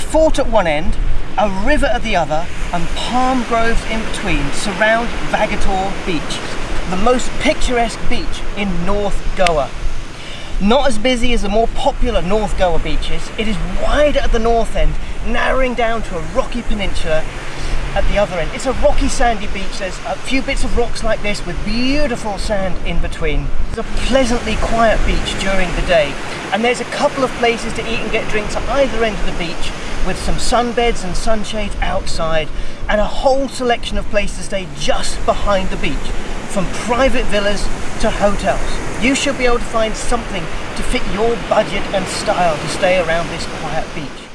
A fort at one end, a river at the other, and palm groves in between surround Vagator Beach, the most picturesque beach in North Goa. Not as busy as the more popular North Goa beaches, it is wider at the north end, narrowing down to a rocky peninsula at the other end. It's a rocky sandy beach, there's a few bits of rocks like this with beautiful sand in between. It's a pleasantly quiet beach during the day and there's a couple of places to eat and get drinks at either end of the beach with some sunbeds and sunshades outside and a whole selection of places to stay just behind the beach from private villas to hotels. You should be able to find something to fit your budget and style to stay around this quiet beach.